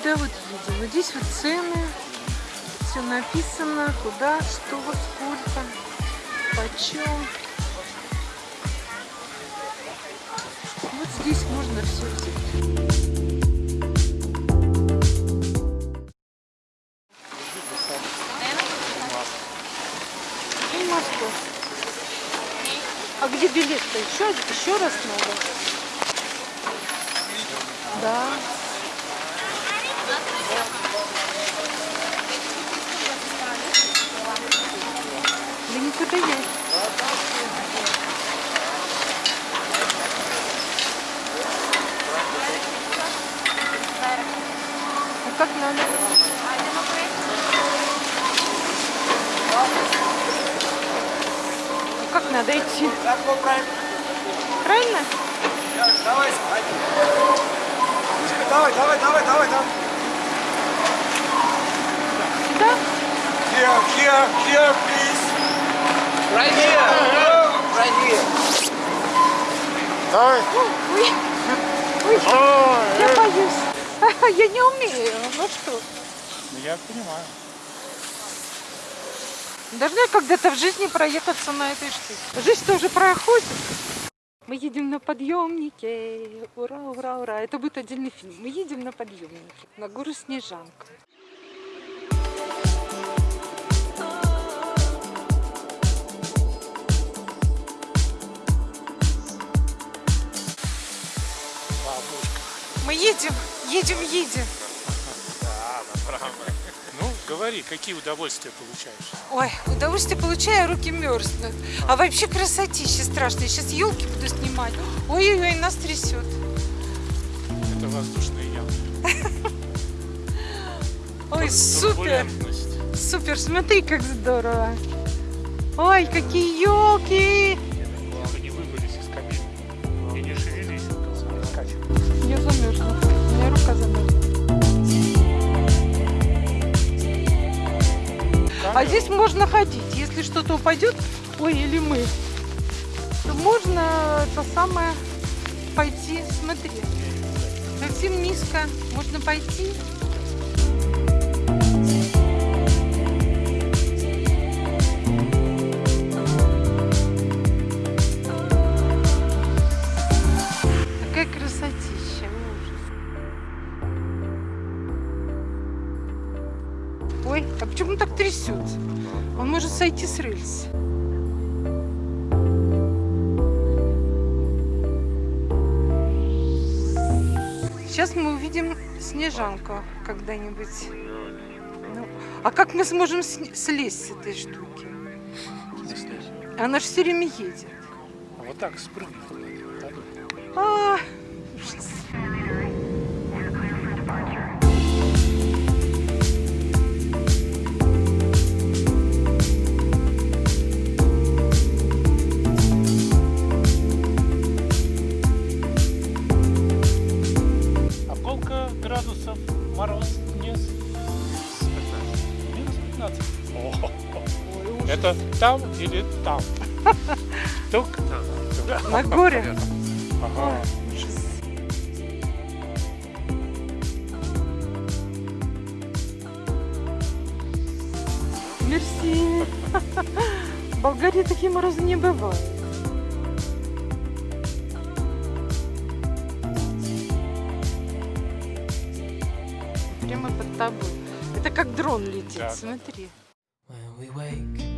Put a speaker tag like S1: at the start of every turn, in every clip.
S1: сюда вот едем. Вот здесь вот цены, все написано, куда, что, сколько, почем. Вот здесь можно все взять. И Москва. А где билет-то? Еще, еще раз надо? Да. Да никуда я. А как надо? А как надо идти? Правильно?
S2: Давай. Давай, давай, давай, давай, давай.
S1: Сюда?
S2: Here, here, here, please. Right here. Right here. Давай.
S1: Ой, ой, я боюсь. Я не умею. Ну что?
S2: Я понимаю.
S1: Должна когда-то в жизни проехаться на этой штуке. Жизнь тоже проходит. Мы едем на подъемнике. Ура, ура, ура. Это будет отдельный фильм. Мы едем на подъемнике. На гору Снежанка. Мы едем, едем, едем.
S3: Ну, говори, какие удовольствия получаешь?
S1: Ой, удовольствие получаю, руки мерзнут. А вообще красотища страшная. Сейчас елки буду снимать. Ой-ой-ой, нас трясет.
S3: Это воздушные ямы.
S1: Ой, супер, супер, смотри, как здорово. Ой, какие елки. Здесь можно ходить. Если что-то упадет, ой, или мы, то можно то самое пойти, смотри. Совсем низко. Можно пойти. Ой, а почему он так трясет? Он может сойти с рельс. Сейчас мы увидим снежанку когда-нибудь. Ну, а как мы сможем слезть с этой штуки? Она же все время едет.
S3: А вот так спрыгнуть. надо.
S1: А, ужас.
S3: Там или там? Только там.
S1: На горе.
S3: Ага.
S1: Мерси. В Болгарии такие морозы не бывают. Прямо под тобой. Это как дрон летит,
S3: Да.
S1: смотри.
S4: When we wake,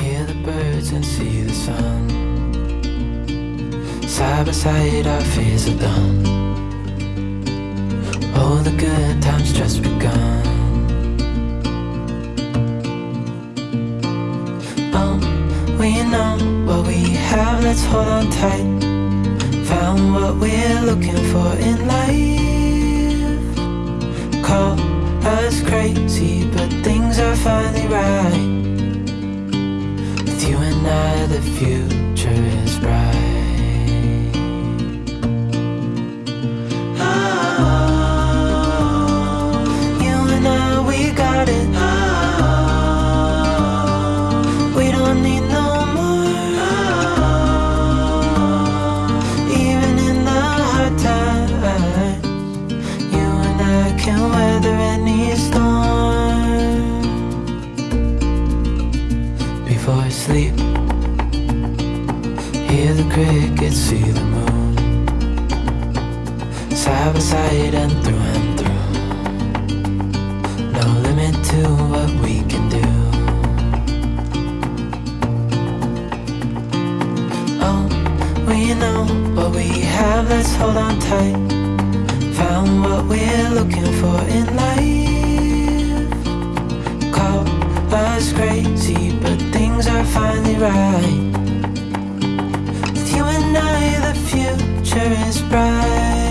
S4: hear the birds and see the sun. Side by side, our fears are done. Oh, the good times just begun. Oh, we know what we have, let's hold on tight. Found what we're looking for in life. Call us crazy, but things are finally right with you. Side by side and through and through. No limit to what we can do. Oh, we know what we have, let's hold on tight. Found what we're looking for in life. Call us crazy, but things are finally right. With you and I, the future is bright.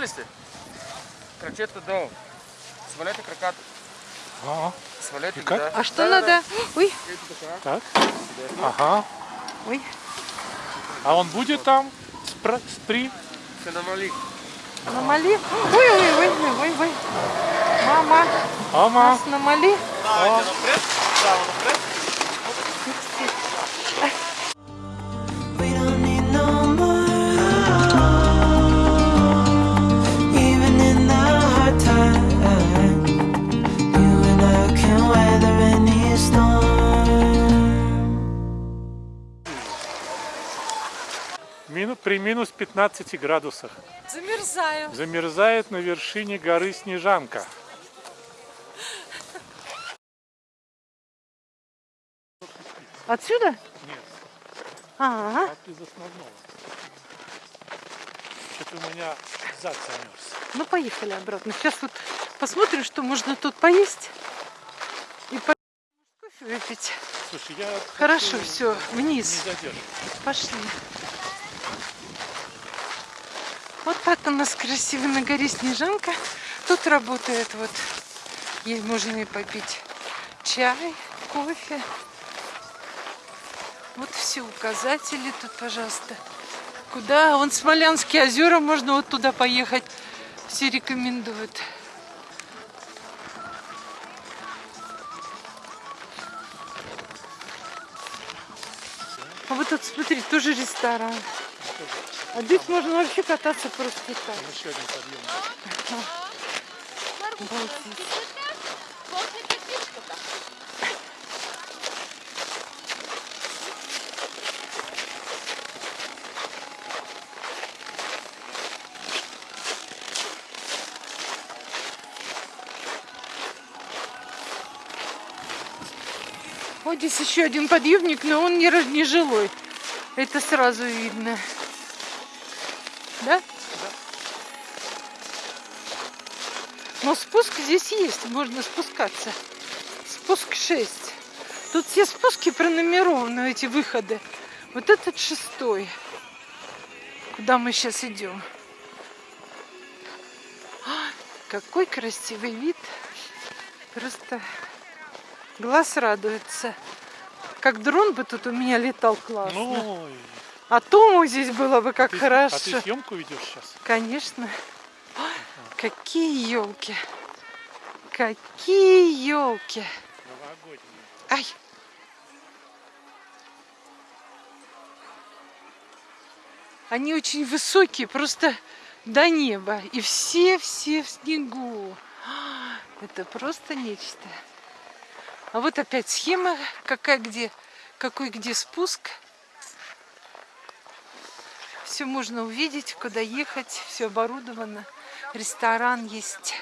S2: Готові сте? Крокетта дом. Свалете крокат.
S3: Ага.
S2: Свалете
S3: как?
S2: да.
S1: А что надо? Ой,
S3: Так. Ага.
S1: ой.
S3: А он будет там? Спра- Спри?
S2: Все намали.
S1: Намали. Ой, ой, ой, ой, ой, ой. Мама,
S3: Ама.
S1: нас намали.
S4: We
S3: минус 15 градусах.
S1: Замерзаю.
S3: Замерзает на вершине горы Снежанка.
S1: Отсюда?
S3: Нет,
S1: Ага.
S3: от из основного. Что-то у меня зад замерз.
S1: Ну, поехали обратно. Сейчас вот посмотрим, что можно тут поесть. И по... кофе выпить.
S3: Слушай, я
S1: Хорошо,
S3: хочу
S1: все,
S3: не
S1: вниз. Пошли. Вот так у нас красиво на горе Снежанка. Тут работает вот, ей можно и попить чай, кофе. Вот все указатели тут, пожалуйста. Куда? Вон Смолянские озера, можно вот туда поехать. Все рекомендуют. А вот тут, смотри, тоже ресторан. А здесь можно вообще кататься просто так.
S3: Еще один подъем.
S1: Вот здесь еще один подъемник, но он не жилой. Это сразу видно. Да? Но спуск здесь есть, можно спускаться. Спуск 6. Тут все спуски пронумерованы, эти выходы. Вот этот шестой. Куда мы сейчас идем? А, какой красивый вид. Просто глаз радуется. Как дрон бы тут у меня летал классно.
S3: Ну,
S1: А Тому здесь было бы как
S3: ты,
S1: хорошо.
S3: а ты съемку ведешь сейчас?
S1: Конечно. Какие елки. Какие елки.
S3: Новогодние.
S1: Ай. Они очень высокие, просто до неба. И все-все в снегу. Это просто нечто. А вот опять схема, какая где, какой где спуск. Все можно увидеть, куда ехать, все оборудовано. Ресторан есть.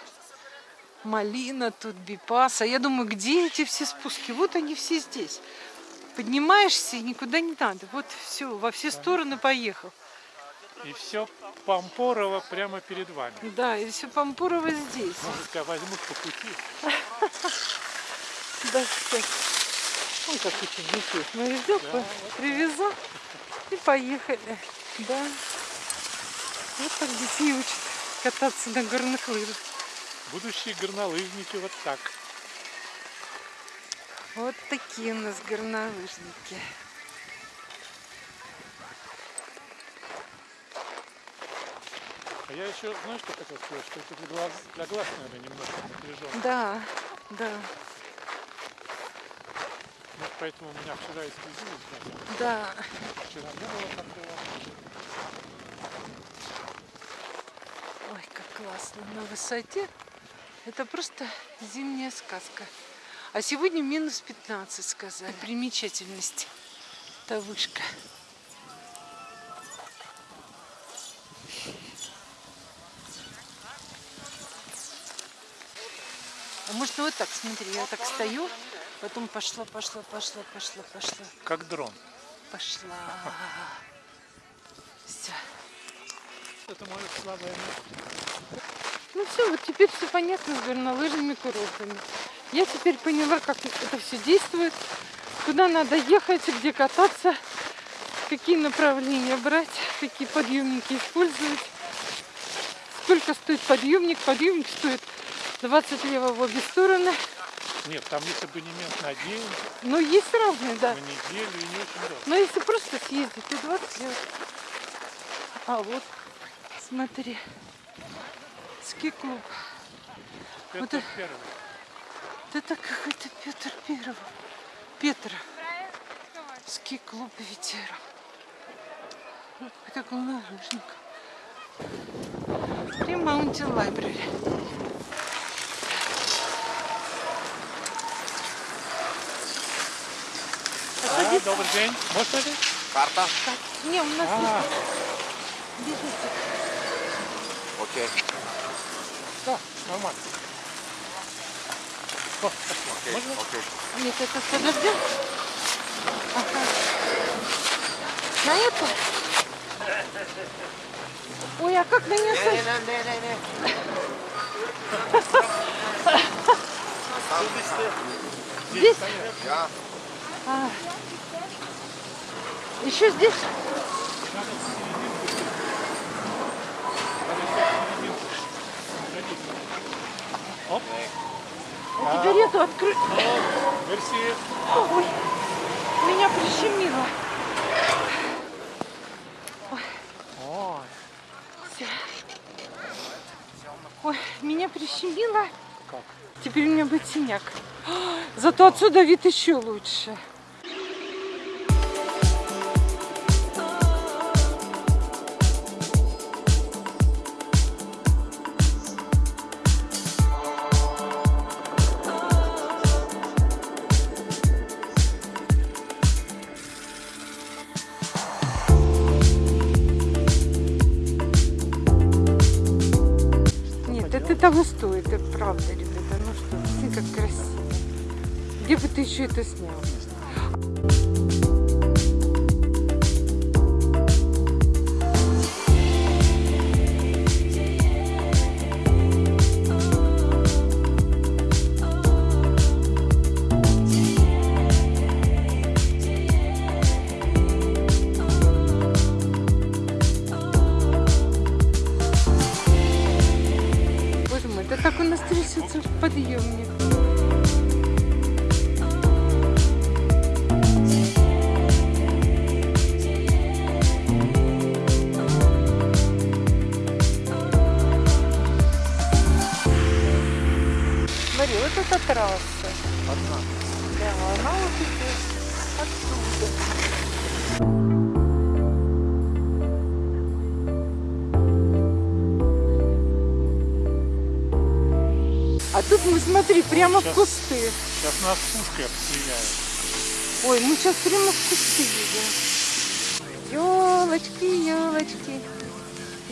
S1: Малина тут, бипаса. Я думаю, где эти все спуски? Вот они все здесь. Поднимаешься и никуда не надо. Вот все, во все стороны поехал.
S3: И все Пампорово прямо перед вами.
S1: Да, и все Пампурово здесь.
S3: Тебя возьмут по пути.
S1: Да, кстати. Ой, как ученики. Мы везем, привезу и поехали. Да. Вот так детей учат кататься на горных лыжах.
S3: Будущие горнолыжники вот так.
S1: Вот такие у нас горнолыжники.
S3: А я еще, знаешь, что хотел сказать? Что это для глаз, для глаз наверное, немножко напряженно.
S1: Да, да,
S3: Ну, поэтому у меня вчера и слезились
S1: да.
S3: Вчера не было такого.
S1: Ой, как классно. На высоте. Это просто зимняя сказка. А сегодня минус 15, сказали. Примечательность. Это вышка. А можно вот так, смотри, я так стою, потом пошла, пошла, пошла, пошла, пошла,
S3: Как дрон.
S1: пошла. Все.
S3: Это мое слабое место.
S1: Ну все, вот теперь все понятно с горнолыжными курортами. Я теперь поняла, как это все действует, куда надо ехать, где кататься, какие направления брать, какие подъемники использовать. Сколько стоит подъемник? Подъемник стоит 20 лево в обе стороны.
S3: Нет, там есть абонемент на день,
S1: Но есть разные, да.
S3: на неделю и не очень дорого.
S1: Но если просто съездить, то 20 лево. А вот, смотри, ски-клуб.
S3: Петр
S1: Вот это-
S3: Первый.
S1: Это какой-то Петр Первый. Петр. Ски-клуб ветеран. Это горнолыжник. При Маунтин Лайбрери.
S3: А, добрый день. Можно ли?
S2: Карта?
S1: Не, у нас
S3: А,
S1: есть билетик.
S2: Окей.
S3: да, нормально. О.
S2: Окей,
S3: Можно?
S2: окей.
S1: Нет, это подожди. Ага. На это? Ой, а как на нее садиться?
S2: Не-не-не-не-не.
S1: Здесь?
S2: Я.
S1: А. Еще здесь?
S3: Оп.
S1: А эту открыть.
S3: О, мерси.
S1: Ой, меня прищемило.
S3: Ой,
S1: Всё. Ой, меня прищемило.
S3: как?
S1: Теперь у меня будет синяк. Зато отсюда вид еще лучше. Это правда, ребята. Ну что, смотри, как красиво. Где бы ты еще это снял? Смотри, вот эта трасса.
S2: Одна.
S1: Да, она вот идет оттуда. А тут мы, смотри, прямо в
S3: Сейчас.
S1: кусты.
S3: Сейчас нас пушкой обстреляют.
S1: Ой, мы сейчас прямо в кусты едем. Елочки, елочки,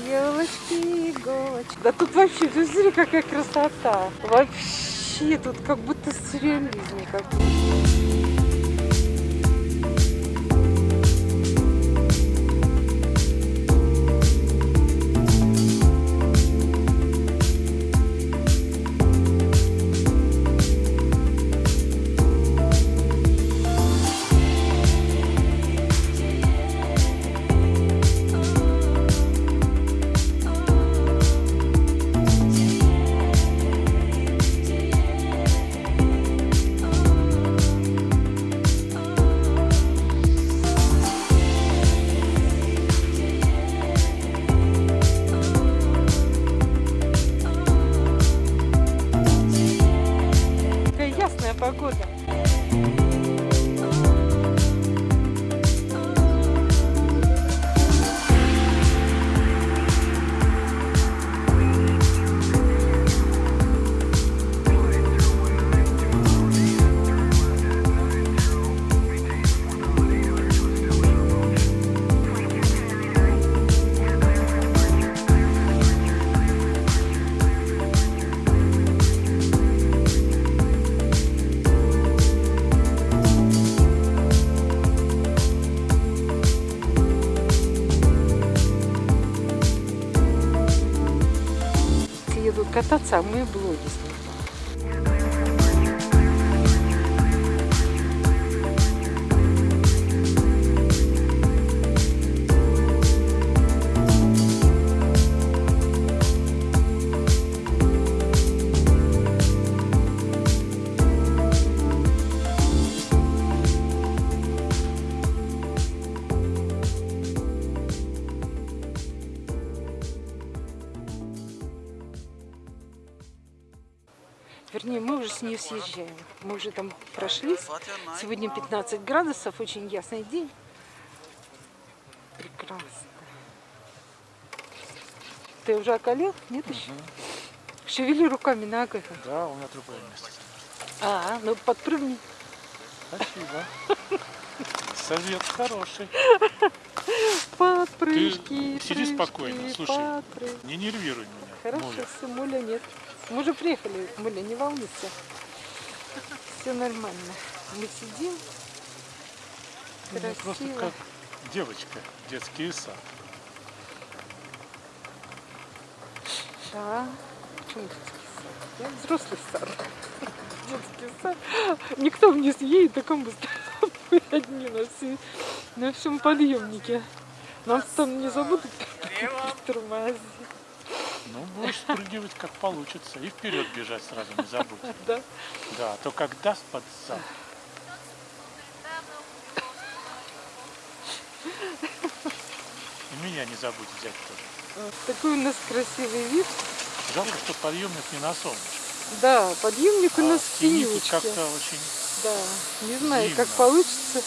S1: елочки, иголочки. Да тут вообще, ты смотри, какая красота. Вообще, тут как будто сюрреализм какой. Кататься, а мы блоги снимаем. Вернее, мы уже с нее съезжаем. Мы уже там прошлись. Сегодня 15 градусов, очень ясный день. Прекрасно. Ты уже околел? Нет еще? Шевели руками, ногами.
S3: Да, у меня другое место.
S1: А, ну подпрыгни.
S3: Спасибо. Совет хороший.
S1: Подпрыжки,
S3: Ты сиди спокойно, слушай.
S1: подпрыжки.
S3: Не нервируй меня.
S1: Хорошо,
S3: Муля.
S1: все, Муля нет. Мы уже приехали, Муля, не волнуйся. Все нормально. Мы сидим.
S3: Мне просто
S1: Красиво.
S3: как девочка, детский сад.
S1: Да. Почему детский сад? Я взрослый сад. Детский сад. Никто вниз едет, так он быстро. Мы одни на, всей- на всем подъемнике. Нам там не забудут тормозить.
S3: Ну, будешь спрыгивать как получится. И вперед бежать сразу не забудь.
S1: Да?
S3: Да, то как даст под зад. И меня не забудь взять тоже.
S1: Такой у нас красивый вид.
S3: Жалко, что подъемник не на солнышко.
S1: Да, подъемник у
S3: А
S1: нас
S3: в
S1: тенечке.
S3: как-то очень...
S1: Да, не знаю, как
S3: Зимно.
S1: получится.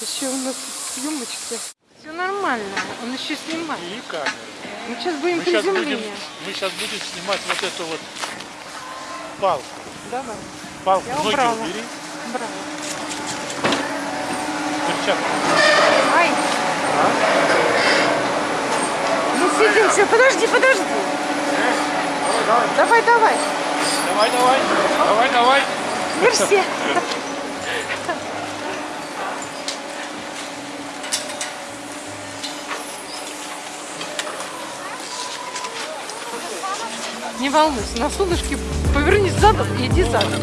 S1: Еще у нас съемочки. Все нормально, он еще снимает.
S3: И камеры.
S1: Мы сейчас будем
S3: Мы сейчас, будем, мы сейчас будем снимать вот эту вот палку.
S1: Давай,
S3: Палку
S1: Я
S3: ноги
S1: убрала.
S3: убери.
S1: браво.
S3: Перчатку.
S1: Ай! Мы сидим, все, подожди, подожди. Давай, давай.
S3: Давай, давай. Давай, давай.
S1: Мерси. Не волнуйся, на солнышке повернись задом и иди задом.